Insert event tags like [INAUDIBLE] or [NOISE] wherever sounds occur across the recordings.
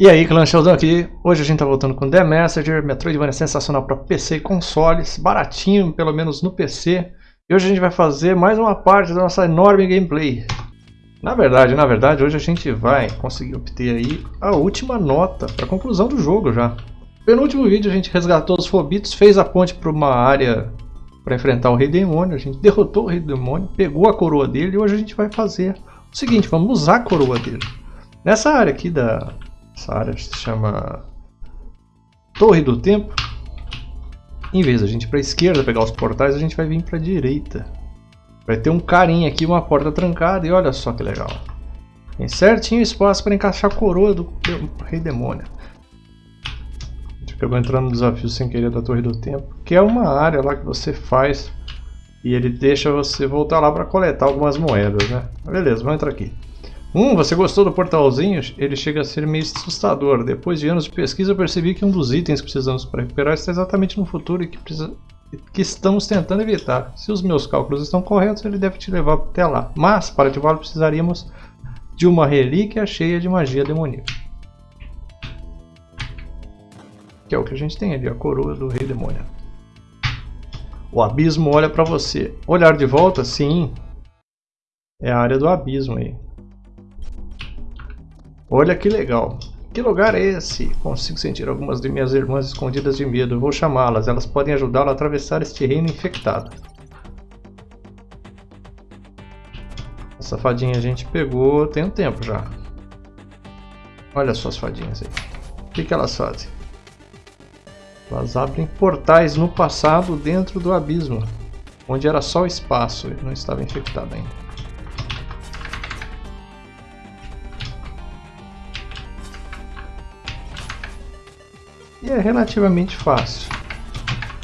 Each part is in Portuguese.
E aí, clã Sheldon aqui. Hoje a gente tá voltando com The Messenger, Metroidvania sensacional para PC e consoles, baratinho, pelo menos no PC. E hoje a gente vai fazer mais uma parte da nossa enorme gameplay. Na verdade, na verdade, hoje a gente vai conseguir obter aí a última nota para conclusão do jogo já. No penúltimo vídeo a gente resgatou os Fobitos, fez a ponte para uma área para enfrentar o Rei Demônio, a gente derrotou o Rei Demônio, pegou a coroa dele e hoje a gente vai fazer o seguinte, vamos usar a coroa dele. Nessa área aqui da, essa área se chama Torre do Tempo. Em vez de a gente ir para a esquerda pegar os portais, a gente vai vir para a direita. Vai ter um carinha aqui, uma porta trancada e olha só que legal. Tem certinho espaço para encaixar a coroa do Rei Demônio. A gente acabou entrando no desafio sem querer da Torre do Tempo, que é uma área lá que você faz e ele deixa você voltar lá para coletar algumas moedas, né? Beleza, vamos entrar aqui. Hum, você gostou do portalzinho? Ele chega a ser meio assustador. Depois de anos de pesquisa, eu percebi que um dos itens que precisamos para recuperar está exatamente no futuro e que, precisa... que estamos tentando evitar. Se os meus cálculos estão corretos, ele deve te levar até lá. Mas, para ativá-lo, precisaríamos de uma relíquia cheia de magia demoníaca. Que é o que a gente tem ali, a coroa do rei demônio. O abismo olha para você. Olhar de volta? Sim. É a área do abismo aí. Olha que legal. Que lugar é esse? Consigo sentir algumas de minhas irmãs escondidas de medo. Vou chamá-las. Elas podem ajudá-lo a atravessar este reino infectado. Essa fadinha a gente pegou tem um tempo já. Olha só as fadinhas aí. O que, que elas fazem? Elas abrem portais no passado dentro do abismo. Onde era só espaço e não estava infectado ainda. É relativamente fácil.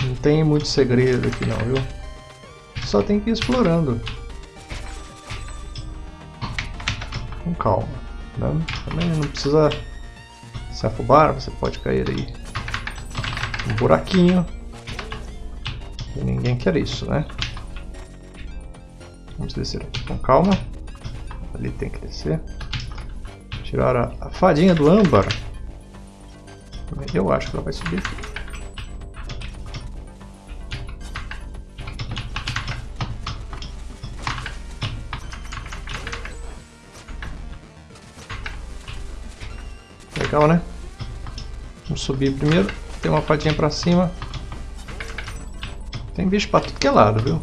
Não tem muito segredo aqui não, viu? Só tem que ir explorando. Com calma. Né? Também não precisa se afobar, você pode cair aí. Um buraquinho. E ninguém quer isso, né? Vamos descer aqui com calma. Ali tem que descer. Tirar a, a fadinha do âmbar. Eu acho que ela vai subir. Legal, né? Vamos subir primeiro. Tem uma fadinha pra cima. Tem bicho pra tudo que é lado, viu?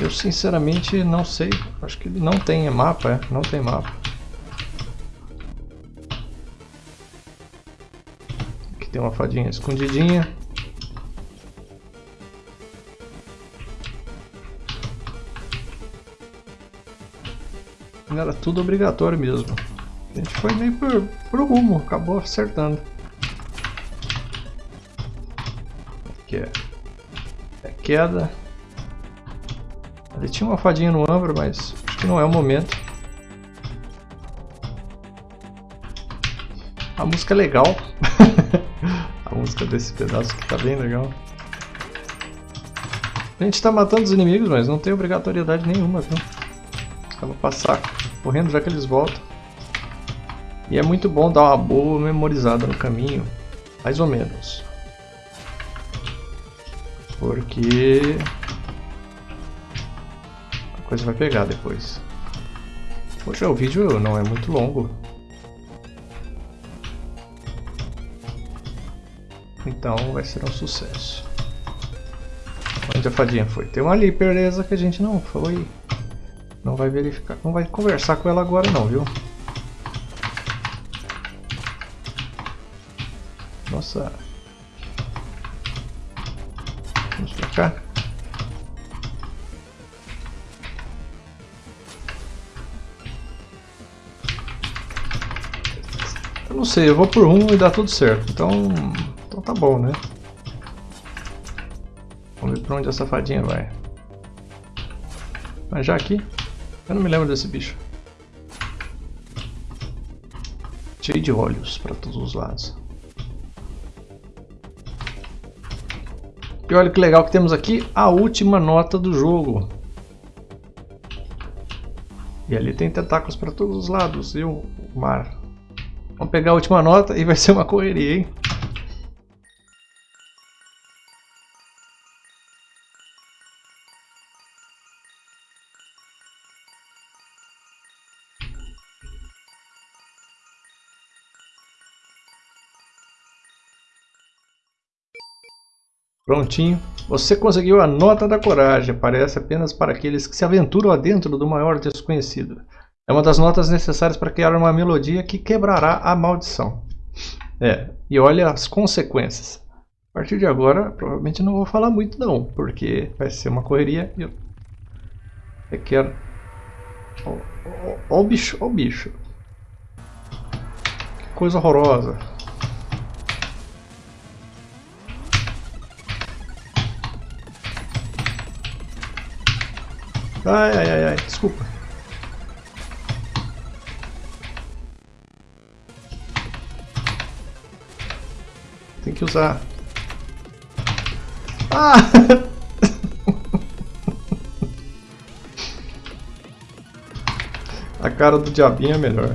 Eu sinceramente não sei. Acho que não tem mapa, é? Não tem mapa. Tem uma fadinha escondidinha. Era tudo obrigatório mesmo. A gente foi meio por, rumo, acabou acertando. Aqui é, é queda. Ali tinha uma fadinha no ombro, mas acho que não é o momento. A música é legal. [LAUGHS] música desse pedaço que tá bem legal. A gente tá matando os inimigos, mas não tem obrigatoriedade nenhuma, viu? Vou passar correndo já que eles voltam. E é muito bom dar uma boa memorizada no caminho, mais ou menos. Porque a coisa vai pegar depois. Poxa, o vídeo não é muito longo. Então vai ser um sucesso. Onde a fadinha foi? Tem uma ali, beleza, que a gente não foi. Não vai verificar, não vai conversar com ela agora não, viu? Nossa. Vamos pra cá. Eu não sei, eu vou por um e dá tudo certo. Então tá bom, né? Vamos ver pra onde a safadinha vai. Mas já aqui, eu não me lembro desse bicho. Cheio de olhos para todos os lados. E olha que legal que temos aqui a última nota do jogo. E ali tem tentáculos para todos os lados e o mar Vamos pegar a última nota e vai ser uma correria, hein? Prontinho. Você conseguiu a nota da coragem. Aparece apenas para aqueles que se aventuram adentro do maior desconhecido. É uma das notas necessárias para criar uma melodia que quebrará a maldição. É, e olha as consequências. A partir de agora, provavelmente não vou falar muito não, porque vai ser uma correria e eu, eu quero... Ó o bicho, ó o bicho. Que coisa horrorosa. Ai, ai, ai, ai, desculpa. Tem que usar. Ah! [LAUGHS] A cara do diabinho é melhor.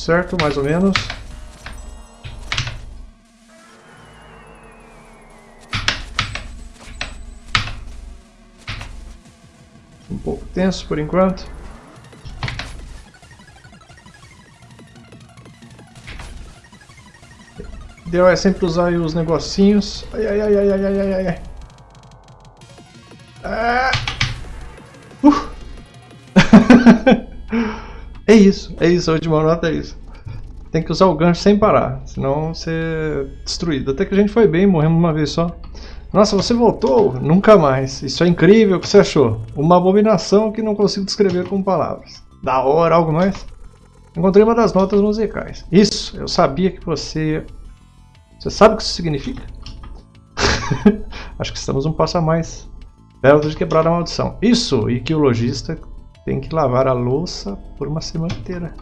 Certo, mais ou menos. Um pouco tenso por enquanto. Deu é sempre usar os negocinhos. Ai, ai, ai, ai, ai, ai, ai, ai. Ah! É isso, é isso, a última nota é isso. Tem que usar o gancho sem parar, senão você é destruído. Até que a gente foi bem, morremos uma vez só. Nossa, você voltou? Nunca mais. Isso é incrível, o que você achou? Uma abominação que não consigo descrever com palavras. Da hora, algo mais? Encontrei uma das notas musicais. Isso, eu sabia que você... Você sabe o que isso significa? [LAUGHS] Acho que estamos um passo a mais perto de quebrar a maldição. Isso, e que o lojista tem que lavar a louça por uma semana inteira.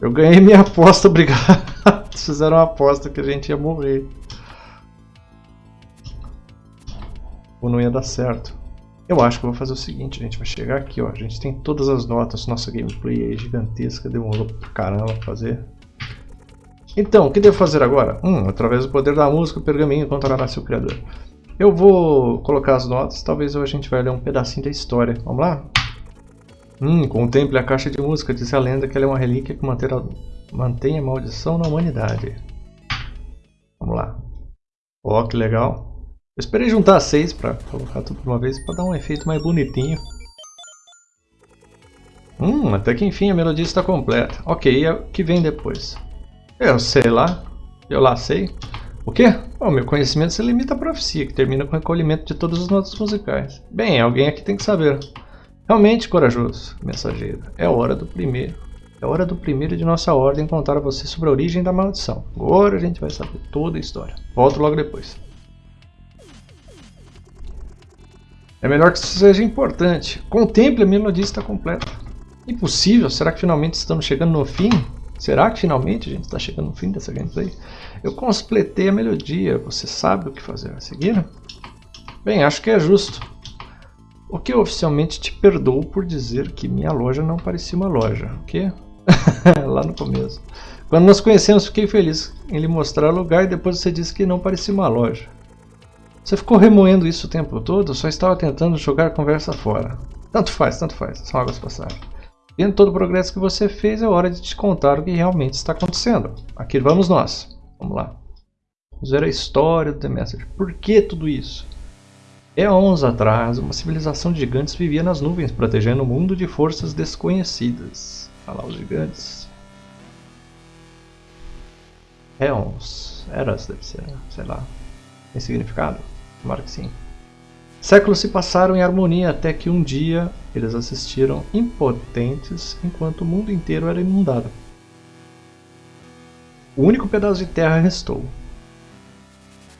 Eu ganhei minha aposta, [LAUGHS] obrigado. Fizeram uma aposta que a gente ia morrer. Ou não ia dar certo. Eu acho que eu vou fazer o seguinte, a gente vai chegar aqui, ó. A gente tem todas as notas, nossa gameplay aí gigantesca, demorou pra caramba fazer. Então, o que devo fazer agora? Hum, através do poder da música, o pergaminho encontrará seu criador. Eu vou colocar as notas, talvez a gente vai ler um pedacinho da história. Vamos lá? Hum, contemple a caixa de música, diz a lenda que ela é uma relíquia que mantém a, maldição na humanidade. Vamos lá. Ó, oh, que legal. Eu esperei juntar seis para colocar tudo de uma vez para dar um efeito mais bonitinho. Hum, até que enfim a melodia está completa. Ok, e o que vem depois? Eu sei lá. Eu lá sei. O quê? O meu conhecimento se limita à profecia, que termina com o recolhimento de todas as notas musicais. Bem, alguém aqui tem que saber. Realmente corajoso, mensageiro. É hora do primeiro. É hora do primeiro de nossa ordem contar a você sobre a origem da maldição. Agora a gente vai saber toda a história. Volto logo depois. É melhor que isso seja importante. Contemple a melodia está completa. Impossível? Será que finalmente estamos chegando no fim? Será que finalmente a gente está chegando no fim dessa gameplay? Eu completei a melodia. Você sabe o que fazer a seguir? Bem, acho que é justo. O que oficialmente te perdoo por dizer que minha loja não parecia uma loja. O quê? [LAUGHS] Lá no começo. Quando nos conhecemos, fiquei feliz em lhe mostrar o lugar e depois você disse que não parecia uma loja. Você ficou remoendo isso o tempo todo? Só estava tentando jogar a conversa fora. Tanto faz, tanto faz. São águas passagens. Vendo todo o progresso que você fez, é hora de te contar o que realmente está acontecendo. Aqui vamos nós. Vamos lá. Vamos ver a história do The Message. Por que tudo isso? Eons atrás, uma civilização de gigantes vivia nas nuvens, protegendo o mundo de forças desconhecidas. Olha lá os gigantes. Eons. Eras deve ser, sei lá. Tem significado? Tomara que sim. Séculos se passaram em harmonia até que um dia eles assistiram impotentes enquanto o mundo inteiro era inundado. O único pedaço de terra restou.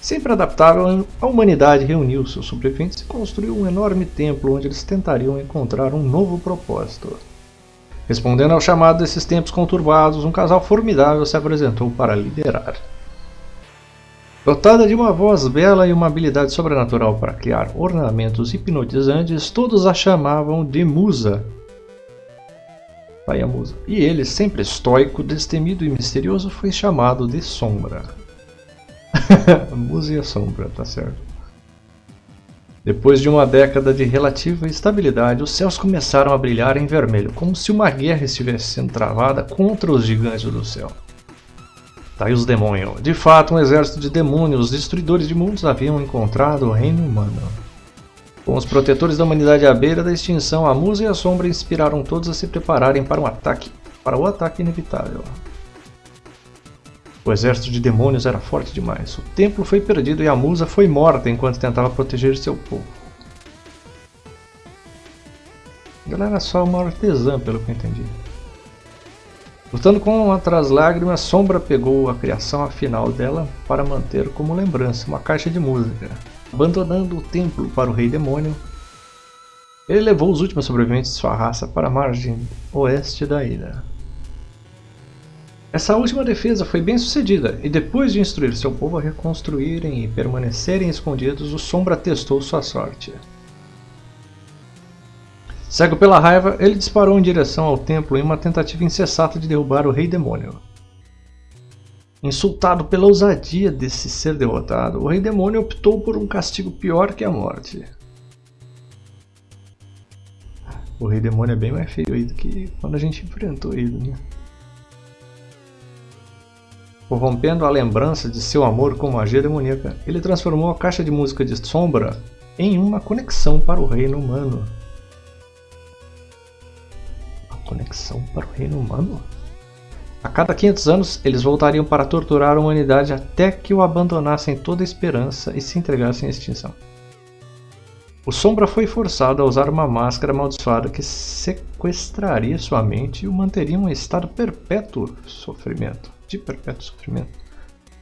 Sempre adaptável, a humanidade reuniu seus sobreviventes e construiu um enorme templo onde eles tentariam encontrar um novo propósito. Respondendo ao chamado desses tempos conturbados, um casal formidável se apresentou para liderar. Dotada de uma voz bela e uma habilidade sobrenatural para criar ornamentos hipnotizantes, todos a chamavam de Musa. Pai a Musa. E ele, sempre estoico, destemido e misterioso, foi chamado de Sombra. [LAUGHS] Musa e a Sombra, tá certo. Depois de uma década de relativa estabilidade, os céus começaram a brilhar em vermelho, como se uma guerra estivesse sendo travada contra os gigantes do céu. Tá aí os demônios. De fato, um exército de demônios, destruidores de mundos, haviam encontrado o reino humano. Com os protetores da humanidade à beira da extinção, a Musa e a Sombra inspiraram todos a se prepararem para um ataque, para o ataque inevitável. O exército de demônios era forte demais. O templo foi perdido e a Musa foi morta enquanto tentava proteger seu povo. Ela era só uma artesã, pelo que eu entendi. Lutando com outras lágrimas, Sombra pegou a criação final dela para manter como lembrança uma caixa de música. Abandonando o templo para o rei demônio, ele levou os últimos sobreviventes de sua raça para a margem oeste da ilha. Essa última defesa foi bem sucedida, e depois de instruir seu povo a reconstruírem e permanecerem escondidos, o Sombra testou sua sorte. Cego pela raiva, ele disparou em direção ao templo em uma tentativa incessante de derrubar o Rei Demônio. Insultado pela ousadia desse ser derrotado, o Rei Demônio optou por um castigo pior que a morte. O Rei Demônio é bem mais feio do que quando a gente enfrentou ele, né? Corrompendo a lembrança de seu amor com magia demoníaca, ele transformou a caixa de música de Sombra em uma conexão para o reino humano conexão para o reino humano? A cada 500 anos, eles voltariam para torturar a humanidade até que o abandonassem toda a esperança e se entregassem à extinção. O Sombra foi forçado a usar uma máscara amaldiçoada que sequestraria sua mente e o manteria em um estado perpétuo sofrimento, de perpétuo sofrimento.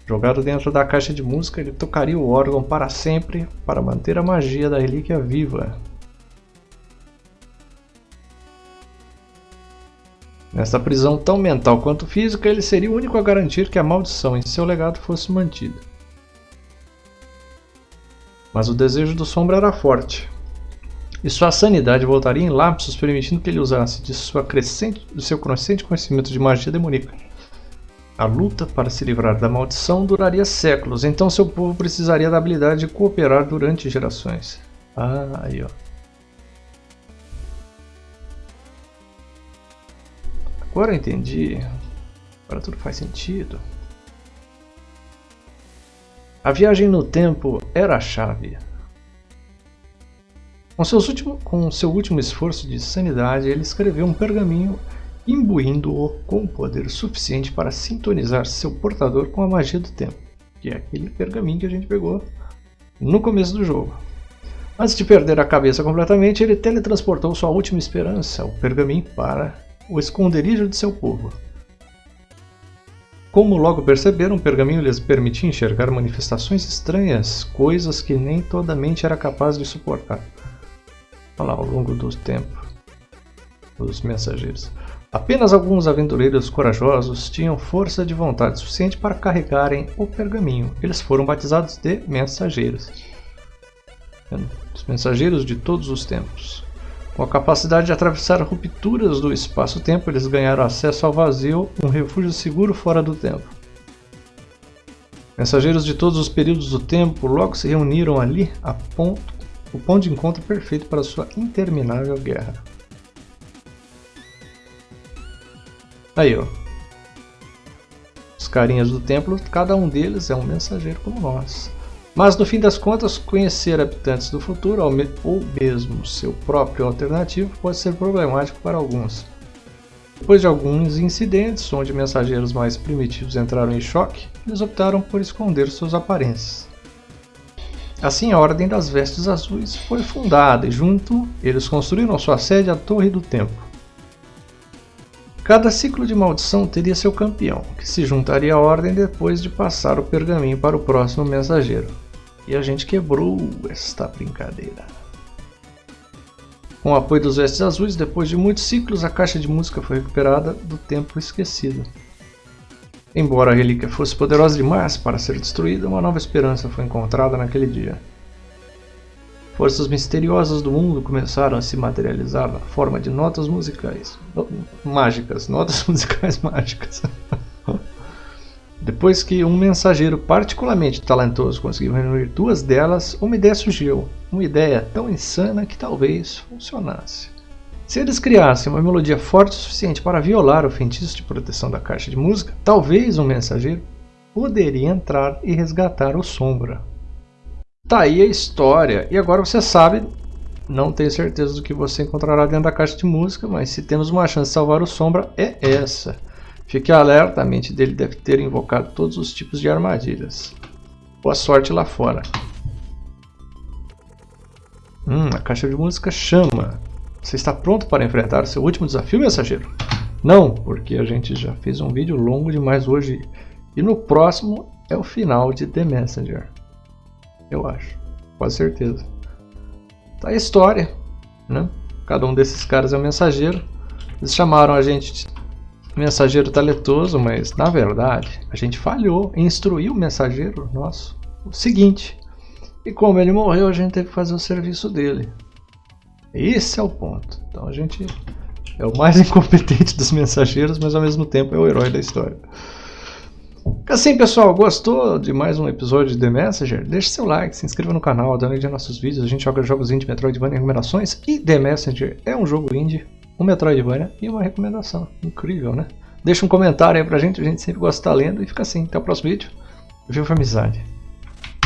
Jogado dentro da caixa de música, ele tocaria o órgão para sempre para manter a magia da relíquia viva, Nessa prisão tão mental quanto física, ele seria o único a garantir que a maldição em seu legado fosse mantida. Mas o desejo do Sombra era forte, e sua sanidade voltaria em lapsos, permitindo que ele usasse de, sua crescente, de seu crescente conhecimento de magia demoníaca. A luta para se livrar da maldição duraria séculos, então seu povo precisaria da habilidade de cooperar durante gerações. Ah, aí ó. Agora eu entendi. Agora tudo faz sentido. A viagem no tempo era a chave. Com, seus último, com seu último esforço de sanidade, ele escreveu um pergaminho imbuindo-o com poder suficiente para sintonizar seu portador com a magia do tempo, que é aquele pergaminho que a gente pegou no começo do jogo. Antes de perder a cabeça completamente, ele teletransportou sua última esperança, o pergaminho, para o esconderijo de seu povo. Como logo perceberam, o pergaminho lhes permitia enxergar manifestações estranhas, coisas que nem toda mente era capaz de suportar. Olha lá, ao longo do tempo, os mensageiros. Apenas alguns aventureiros corajosos tinham força de vontade suficiente para carregarem o pergaminho. Eles foram batizados de mensageiros. Os mensageiros de todos os tempos. Com a capacidade de atravessar rupturas do espaço-tempo, eles ganharam acesso ao vazio, um refúgio seguro fora do tempo. Mensageiros de todos os períodos do tempo logo se reuniram ali ponto, o ponto de encontro perfeito para sua interminável guerra. Aí, ó. Os carinhas do templo, cada um deles é um mensageiro como nós. Mas no fim das contas, conhecer habitantes do futuro ou mesmo seu próprio alternativo pode ser problemático para alguns. Depois de alguns incidentes onde mensageiros mais primitivos entraram em choque, eles optaram por esconder suas aparências. Assim, a Ordem das Vestes Azuis foi fundada e junto eles construíram sua sede a Torre do Tempo. Cada ciclo de maldição teria seu campeão, que se juntaria à ordem depois de passar o pergaminho para o próximo mensageiro. E a gente quebrou esta brincadeira. Com o apoio dos Vestes Azuis, depois de muitos ciclos, a caixa de música foi recuperada do tempo esquecido. Embora a relíquia fosse poderosa demais para ser destruída, uma nova esperança foi encontrada naquele dia. Forças misteriosas do mundo começaram a se materializar na forma de notas musicais mágicas, notas [LAUGHS] musicais mágicas. [LAUGHS] Depois que um mensageiro particularmente talentoso conseguiu reunir duas delas, uma ideia surgiu. Uma ideia tão insana que talvez funcionasse. Se eles criassem uma melodia forte o suficiente para violar o feitiço de proteção da caixa de música, talvez um mensageiro poderia entrar e resgatar o Sombra. Tá aí a história, e agora você sabe, não tenho certeza do que você encontrará dentro da caixa de música, mas se temos uma chance de salvar o Sombra, é essa. Fique alerta, a mente dele deve ter invocado todos os tipos de armadilhas. Boa sorte lá fora. Hum, a caixa de música chama. Você está pronto para enfrentar o seu último desafio, mensageiro? Não, porque a gente já fez um vídeo longo demais hoje. E no próximo é o final de The Messenger. Eu acho, com certeza. Tá a história, né? Cada um desses caras é um mensageiro. Eles chamaram a gente de mensageiro talentoso, mas na verdade a gente falhou em instruir o mensageiro nosso o seguinte. E como ele morreu, a gente teve que fazer o serviço dele. Esse é o ponto. Então a gente é o mais [LAUGHS] incompetente dos mensageiros, mas ao mesmo tempo é o herói da história. Assim, pessoal, gostou de mais um episódio de The Messenger? Deixe seu like, se inscreva no canal, uma olhada nos nossos vídeos. A gente joga jogos indie, Metroidvania e recomendações. E The Messenger é um jogo indie, um Metroidvania e uma recomendação. Incrível, né? Deixa um comentário aí pra gente, a gente sempre gosta de estar lendo. E fica assim, até o próximo vídeo. Viva a amizade!